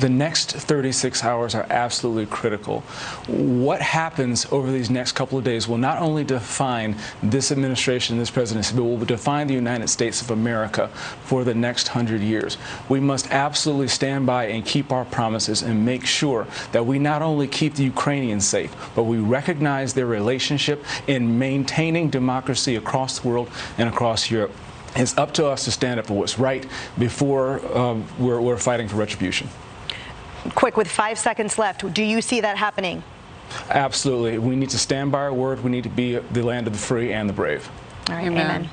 the next 36 hours are absolutely critical. What happens over these next couple of days will not only define this administration, and this presidency, but will define the United States of America for the next hundred years. We must absolutely stand by and keep our promises and make sure that we not only keep the Ukrainians safe, but we recognize their relationship in maintaining democracy across the world and across Europe. It's up to us to stand up for what's right before um, we're, we're fighting for retribution. Quick, with five seconds left, do you see that happening? Absolutely. We need to stand by our word. We need to be the land of the free and the brave. All right, amen. amen.